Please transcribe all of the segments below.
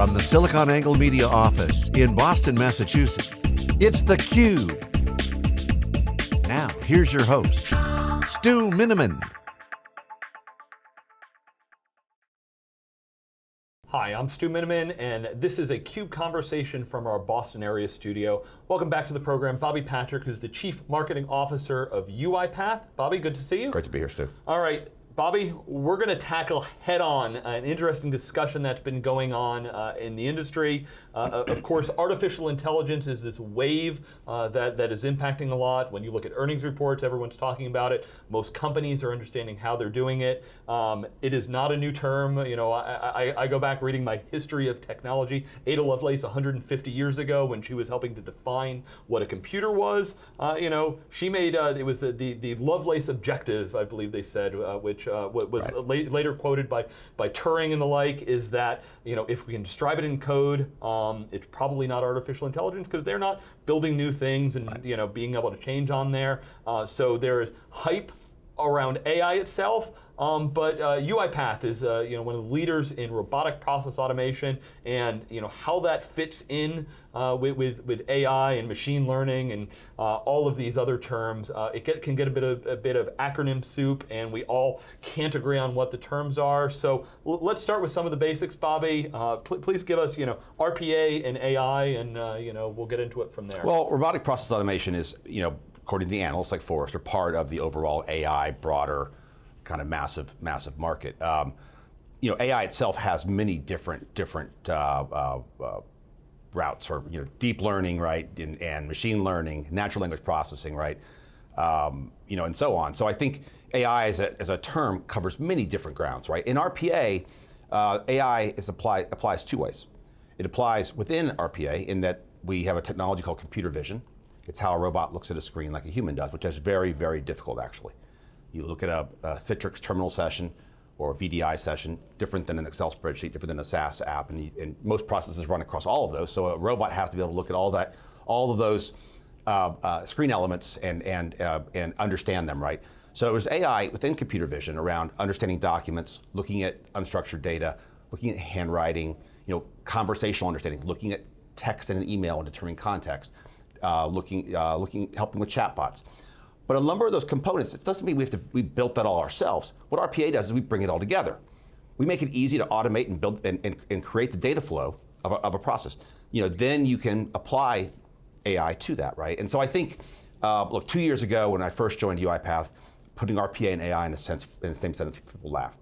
From the SiliconANGLE Media office in Boston, Massachusetts, it's theCUBE. Now, here's your host, Stu Miniman. Hi, I'm Stu Miniman, and this is a CUBE conversation from our Boston area studio. Welcome back to the program. Bobby Patrick, who's the Chief Marketing Officer of UiPath. Bobby, good to see you. Great to be here, Stu. All right, Bobby, we're going to tackle head on an interesting discussion that's been going on uh, in the industry. Uh, uh, of course, artificial intelligence is this wave uh, that, that is impacting a lot. When you look at earnings reports, everyone's talking about it. Most companies are understanding how they're doing it. Um, it is not a new term. You know, I, I, I, go back reading my history of technology. Ada Lovelace, 150 years ago, when she was helping to define what a computer was, uh, you know, she made, uh, it was the, the, the Lovelace objection, I believe they said, which uh, was right. later quoted by, by Turing and the like, is that you know if we can describe it in code, um, it's probably not artificial intelligence because they're not building new things and right. you know being able to change on there. Uh, so there is hype around AI itself, um, but uh, UiPath is uh, you know one of the leaders in robotic process automation, and you know how that fits in uh, with, with, with AI and machine learning and uh, all of these other terms. Uh, it get, can get a bit of a bit of acronym soup, and we all can't agree on what the terms are. So let's start with some of the basics, Bobby. Uh, pl please give us you know RPA and AI, and you know we'll get into it from there. Well, robotic process automation is you know according to the analysts like Forrester, part of the overall AI broader kind of massive, massive market. Um, you know, AI itself has many different, different uh, uh, uh, routes, or you know, deep learning, right, and, and, machine learning, natural language processing, right, um, you know, and so on. So I think AI as a, as a term covers many different grounds, right? In RPA, uh, AI is apply, applies two ways. It applies within RPA in that we have a technology called computer vision. It's how a robot looks at a screen like a human does, which is very, very difficult actually. You look at a, a Citrix terminal session or a VDI session, different than an Excel spreadsheet, different than a SaaS app, and, you, and, most processes run across all of those. So a robot has to be able to look at all that, all of those uh, uh, screen elements and and uh, and understand them, right? So it was AI within computer vision around understanding documents, looking at unstructured data, looking at handwriting, you know, conversational understanding, looking at text in an email and determining context, uh, looking uh, looking helping with chatbots. But a number of those components, it doesn't mean we have to, we built that all ourselves. What RPA does is we bring it all together. We make it easy to automate and build and, and, and create the data flow of a, of a, process. You know, then you can apply AI to that, right? And so I think, uh, look, two years ago when I first joined UiPath, putting RPA and AI in, a sense, in the same sentence, people laughed.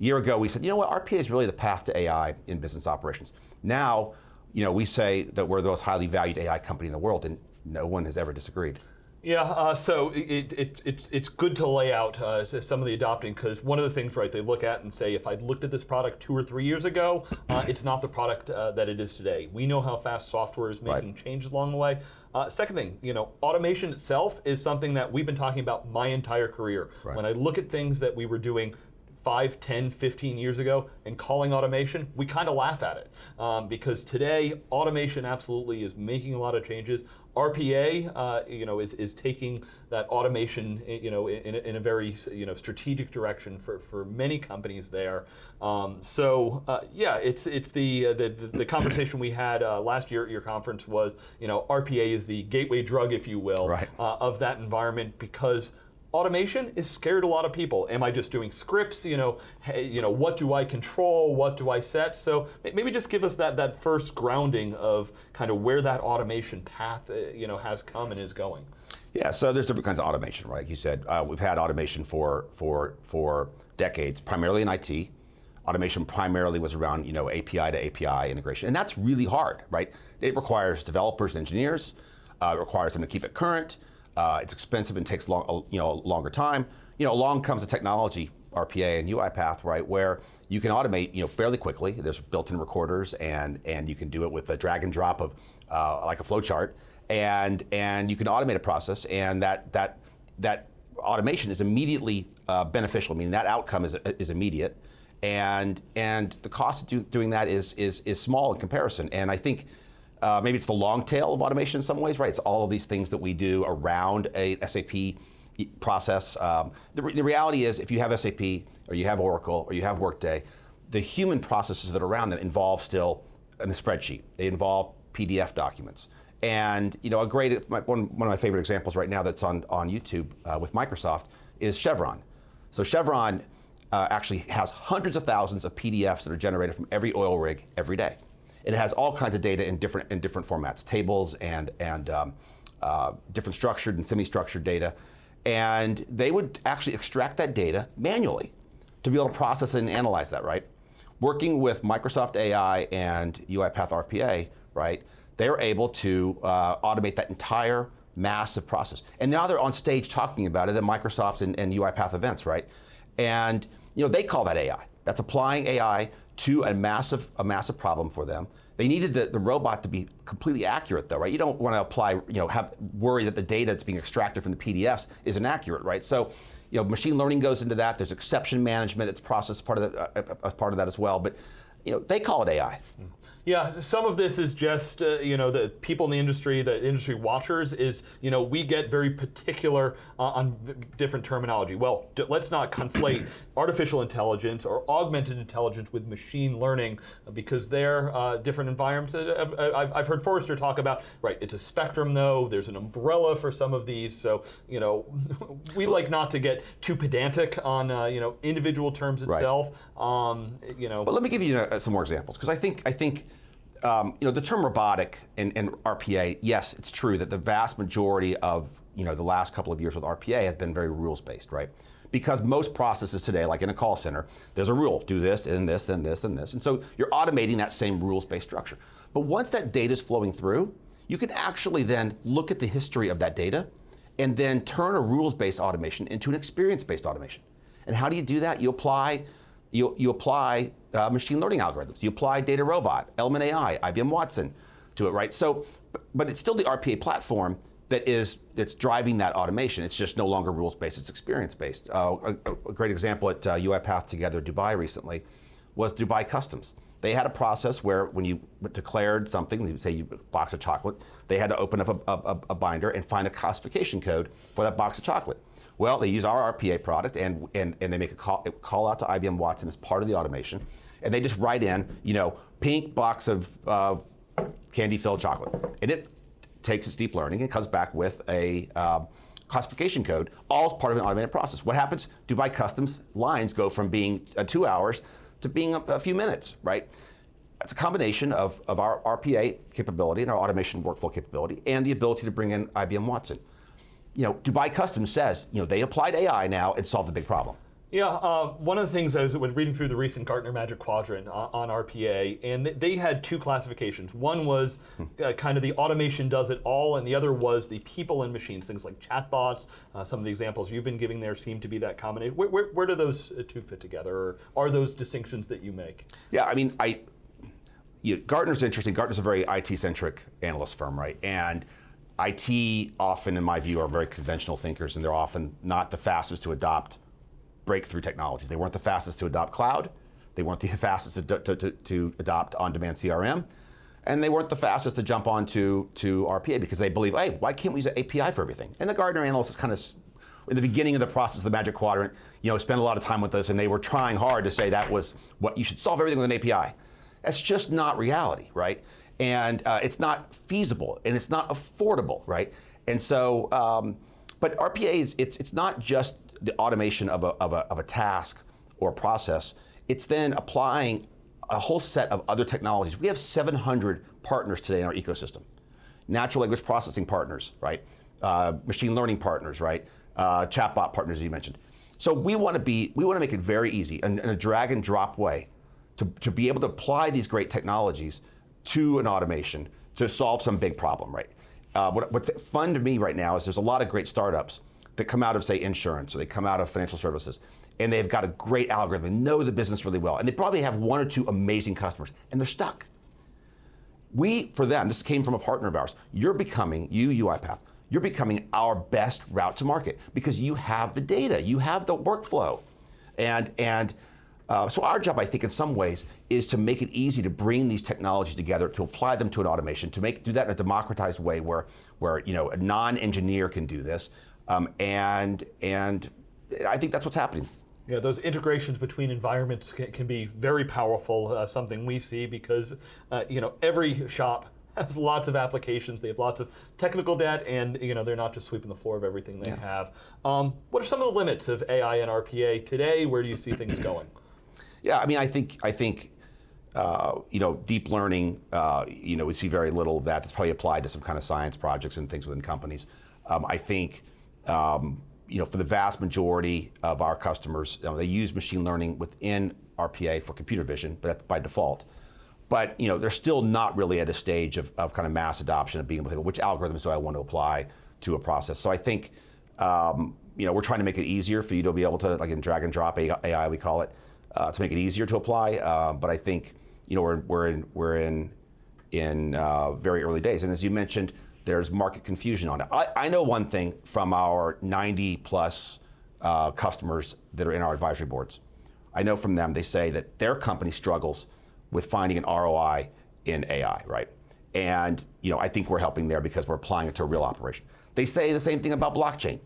A year ago, we said, you know what, RPA is really the path to AI in business operations. Now, you know, we say that we're the most highly valued AI company in the world, and no one has ever disagreed. Yeah, uh, so it, it, it, it's good to lay out uh, some of the adopting because one of the things, right, they look at and say, if I looked at this product two or three years ago, uh, it's not the product uh, that it is today. We know how fast software is making right. changes along the way. Uh, second thing, you know, automation itself is something that we've been talking about my entire career. Right. When I look at things that we were doing 5, 10, 15 years ago and calling automation, we kind of laugh at it. Um, because today, automation absolutely is making a lot of changes. RPA, uh, you know, is, is taking that automation, you know, in, in a very, you know, strategic direction for, for many companies there. Um, so, uh, yeah, it's it's the, uh, the, the conversation we had uh, last year at your conference was, you know, RPA is the gateway drug, if you will, right. Uh, of that environment because automation is scared a lot of people. Am I just doing scripts? You know, hey, you know, what do I control? What do I set? So maybe just give us that that first grounding of kind of where that automation path, uh, you know, has come and is going. Yeah, so there's different kinds of automation, right? You said, uh, we've had automation for for for decades, primarily in IT. Automation primarily was around, you know, API to API integration, and that's really hard, right? It requires developers and engineers. Uh, it requires them to keep it current. Uh, it's expensive and takes long, you know, longer time. You know, along comes the technology, RPA and UiPath, right, where you can automate, you know, fairly quickly. There's built-in recorders, and and you can do it with a drag and drop of uh, like a flow chart, and and you can automate a process, and that that that automation is immediately uh, beneficial. I mean, that outcome is is immediate, and and the cost of do, doing that is is is small in comparison. And I think uh, maybe it's the long tail of automation in some ways, right? It's all of these things that we do around a SAP process. Um, the, re the, reality is if you have SAP or you have Oracle or you have Workday, the human processes that are around them involve still in a spreadsheet. They involve PDF documents. And you know, a great one, one of my favorite examples right now that's on on YouTube uh, with Microsoft is Chevron. So Chevron uh, actually has hundreds of thousands of PDFs that are generated from every oil rig every day. It has all kinds of data in different in different formats, tables and and um, uh, different structured and semi-structured data. And they would actually extract that data manually to be able to process and analyze that, right? Working with Microsoft AI and UiPath RPA, right? They're able to uh, automate that entire massive process. And now they're on stage talking about it at Microsoft and, and UiPath events, right? And you know, they call that AI. That's applying AI to a massive, a massive problem for them. They needed the, the robot to be completely accurate though, right? You don't want to apply, you know, have worry that the data that's being extracted from the PDFs is inaccurate, right? So, you know, machine learning goes into that. There's exception management that's processed part of, the, uh, uh, part of that as well. But, you know, they call it AI. Mm. Yeah, some of this is just uh, you know the people in the industry, the industry watchers. Is you know we get very particular uh, on different terminology. Well, let's not conflate artificial intelligence or augmented intelligence with machine learning because they're uh, different environments. Uh, I've, I've, heard Forrester talk about right. It's a spectrum though. There's an umbrella for some of these. So you know we like not to get too pedantic on uh, you know individual terms itself. Right. Um, you know. But let me give you uh, some more examples because I think I think um, you know, the term robotic and, and, RPA, yes, it's true that the vast majority of you know the last couple of years with RPA has been very rules based, right? Because most processes today, like in a call center, there's a rule: do this and this and this and this, and so you're automating that same rules based structure. But once that data is flowing through, you can actually then look at the history of that data, and then turn a rules based automation into an experience based automation. And how do you do that? You apply you, you apply uh, machine learning algorithms. You apply DataRobot, Element AI, IBM Watson to it, right? So, but it's still the RPA platform that is that's driving that automation. It's just no longer rules-based, it's experience-based. Uh, a, a, great example at uh, UiPath Together Dubai recently was Dubai Customs. They had a process where when you declared something, say you box of chocolate, they had to open up a, a, a binder and find a classification code for that box of chocolate. Well, they use our RPA product and, and, and they make a call, call out to IBM Watson as part of the automation. And they just write in, you know, pink box of uh, candy filled chocolate. And it takes its deep learning and comes back with a uh, classification code, all as part of an automated process. What happens? Dubai Customs lines go from being uh, two hours to being a, a few minutes, right? It's a combination of, of our RPA capability and our automation workflow capability and the ability to bring in IBM Watson you know, Dubai Customs says, you know, they applied AI now and solved a big problem. Yeah, uh, one of the things I was reading through the recent Gartner Magic Quadrant on, on RPA, and they had two classifications. One was uh, kind of the automation does it all, and the other was the people and machines, things like chatbots. Uh, some of the examples you've been giving there seem to be that combination. Where, where, where do those uh, two fit together, or are those distinctions that you make? Yeah, I mean, I you, Gartner's interesting. Gartner's a very IT-centric analyst firm, right? And IT often, in my view, are very conventional thinkers, and they're often not the fastest to adopt breakthrough technologies. They weren't the fastest to adopt cloud. They weren't the fastest to, to, to, to adopt on-demand CRM. And they weren't the fastest to jump onto to RPA because they believe, hey, why can't we use an API for everything? And the Gartner analysts is kind of, in the beginning of the process of the Magic Quadrant, you know, spent a lot of time with us, and they were trying hard to say that was what you should solve everything with an API. That's just not reality, right? and uh, it's not feasible and it's not affordable, right? And so, um, but RPA is it's it's not just the automation of a, of a of a task or a process. It's then applying a whole set of other technologies. We have 700 partners today in our ecosystem. Natural language processing partners, right? Uh, machine learning partners, right? Uh, chatbot partners, as you mentioned. So we want to be, we want to make it very easy in, in a drag and drop way to, to be able to apply these great technologies to an automation to solve some big problem, right? Uh, what, what's fun to me right now is there's a lot of great startups that come out of, say, insurance or they come out of financial services, and they've got a great algorithm and know the business really well, and they probably have one or two amazing customers, and they're stuck. We, for them, this came from a partner of ours, you're becoming, you UiPath, you're becoming our best route to market because you have the data, you have the workflow. And, and uh, so our job, I think, in some ways, is to make it easy to bring these technologies together, to apply them to an automation, to make do that in a democratized way, where where you know a non-engineer can do this, um, and and I think that's what's happening. Yeah, those integrations between environments can, can be very powerful. Uh, something we see because uh, you know every shop has lots of applications. They have lots of technical debt, and you know they're not just sweeping the floor of everything they Yeah. have. Um, what are some of the limits of AI and RPA today? Where do you see things going? Yeah, I mean, I think I think uh, you know deep learning. Uh, you know, we see very little of that. That's probably applied to some kind of science projects and things within companies. Um, I think um, you know for the vast majority of our customers, you know, they use machine learning within RPA for computer vision, but by default. But you know, they're still not really at a stage of, of kind of mass adoption of being able to think, which algorithms do I want to apply to a process. So I think um, you know we're trying to make it easier for you to be able to like in drag and drop AI we call it uh, to make it easier to apply. Uh, but I think you know we're we're in we're in in uh, very early days, and as you mentioned, there's market confusion on it. I, I know one thing from our 90 plus uh, customers that are in our advisory boards. I know from them they say that their company struggles with finding an ROI in AI, right? And you know, I think we're helping there because we're applying it to a real operation. They say the same thing about blockchain.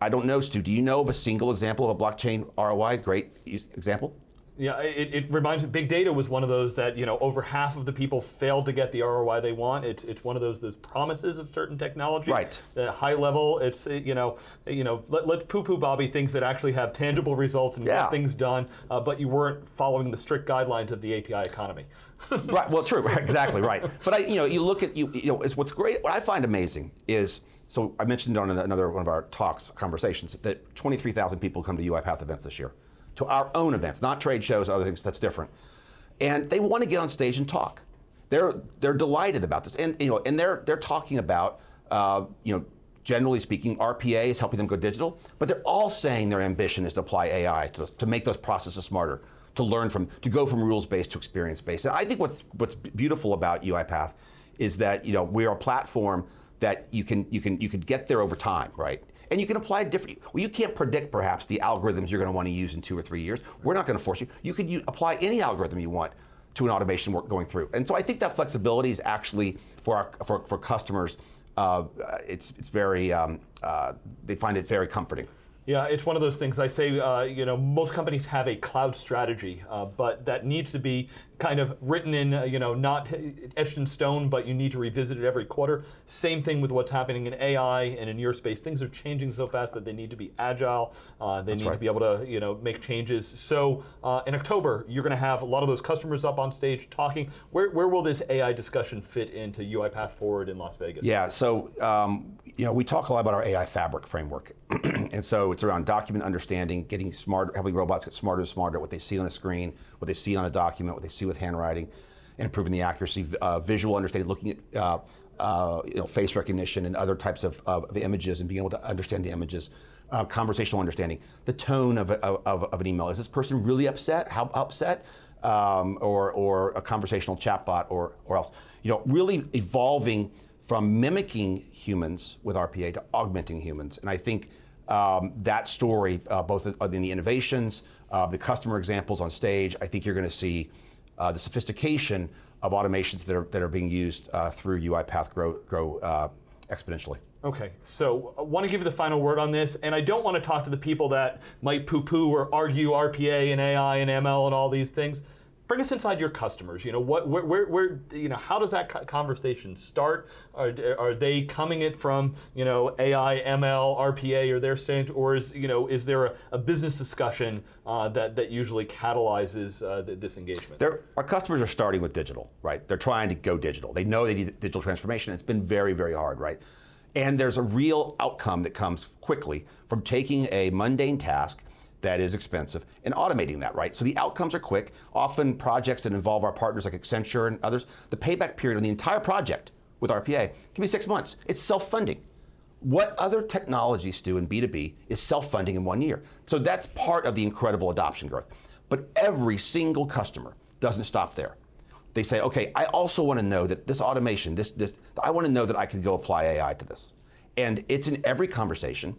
I don't know, Stu. Do you know of a single example of a blockchain ROI? Great example. Yeah, it, it reminds me. Big data was one of those that you know over half of the people failed to get the ROI they want. It's it's one of those those promises of certain technology. Right. At high level, it's you know you know let, let's poo-poo Bobby things that actually have tangible results and Yeah. get things done, uh, but you weren't following the strict guidelines of the API economy. right. Well, true. Exactly. Right. But I, you know, you look at you. You know, it's what's great. What I find amazing is. So I mentioned on another one of our talks, conversations, that 23,000 people come to UiPath events this year, to our own events, not trade shows, other things. That's different, and they want to get on stage and talk. They're they're delighted about this, and you know, and they're they're talking about uh, you know. Generally speaking, RPA is helping them go digital, but they're all saying their ambition is to apply AI to, to make those processes smarter, to learn from, to go from rules-based to experience-based. And I think what's what's beautiful about UiPath is that you know we are a platform that you can you can you can get there over time, right? And you can apply different. Well, you can't predict perhaps the algorithms you're going to want to use in two or three years. We're not going to force you. You could u- apply any algorithm you want to an automation work going through. And so I think that flexibility is actually for our, for, for customers. Uh, it's it's very um, uh, they find it very comforting. Yeah, it's one of those things. I say, uh, you know, most companies have a cloud strategy, uh, but that needs to be kind of written in, uh, you know, not etched in stone, but you need to revisit it every quarter. Same thing with what's happening in AI and in your space. Things are changing so fast that they need to be agile. Uh, they need to be able to, you know, make changes. So uh, in October, you're going to have a lot of those customers up on stage talking. Where, where will this AI discussion fit into UiPath Forward in Las Vegas? Yeah, so um, you know we talk a lot about our AI fabric framework, and so it's around document understanding, getting smarter, helping robots get smarter and smarter at what they see on a screen, what they see on a document, what they see with handwriting, and improving the accuracy, uh, visual understanding, looking at uh, uh, you know face recognition and other types of, of, of images, and being able to understand the images. Uh, conversational understanding, the tone of, of, of an email. Is this person really upset? How upset? Um, or, or a conversational chatbot or, or else. You know, really evolving from mimicking humans with RPA to augmenting humans. And I think um, that story, uh, both in the innovations, uh, the customer examples on stage, I think you're going to see the sophistication of automations that are, that are being used uh, through UiPath grow, grow uh, exponentially. Okay, so I want to give you the final word on this, and I don't want to talk to the people that might poo-poo or argue RPA and AI and ML and all these things. Bring us inside your customers. You know what, where, where, where you know, how does that conversation start? Are, are they coming it from you know AI, ML, RPA, or their stage, or is you know is there a, a business discussion uh, that that usually catalyzes uh, th- this engagement? Our customers are starting with digital, right? They're trying to go digital. They know they need digital transformation. It's been very, very hard, right? And there's a real outcome that comes quickly from taking a mundane task that is expensive and automating that, right? So the outcomes are quick. Often projects that involve our partners like Accenture and others, the payback period on the entire project with RPA can be six months. It's self-funding. What other technologies do in B2B is self-funding in one year. So that's part of the incredible adoption growth. But every single customer doesn't stop there. They say, okay, I also want to know that this automation, this, this, I want to know that I can go apply AI to this. And it's in every conversation.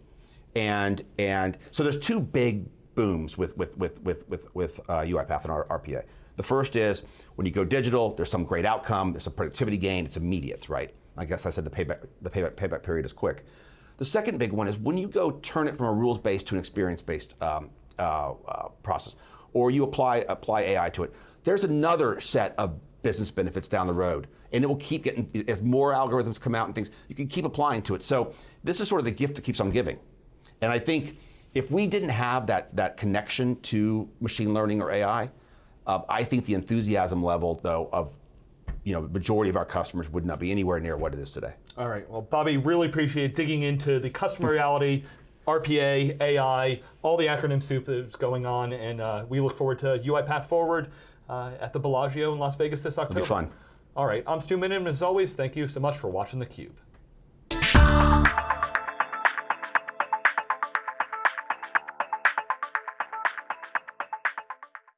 And, and so there's two big booms with, with, with, with, with, with uh, UiPath and RPA. The first is when you go digital, there's some great outcome, there's a productivity gain, it's immediate, right? I guess I said the payback, the payback, payback period is quick. The second big one is when you go turn it from a rules-based to an experience-based um, uh, uh, process, or you apply apply AI to it. There's another set of business benefits down the road, and it will keep getting as more algorithms come out and things. You can keep applying to it. So this is sort of the gift that keeps on giving, and I think if we didn't have that that connection to machine learning or AI, uh, I think the enthusiasm level though of you know, majority of our customers would not be anywhere near what it is today. All right. Well, Bobby, really appreciate digging into the customer reality, RPA, AI, all the acronym soup that's going on, and uh, we look forward to UiPath Forward uh, at the Bellagio in Las Vegas this October. It'll be fun. All right. I'm Stu Miniman. As always, thank you so much for watching theCUBE.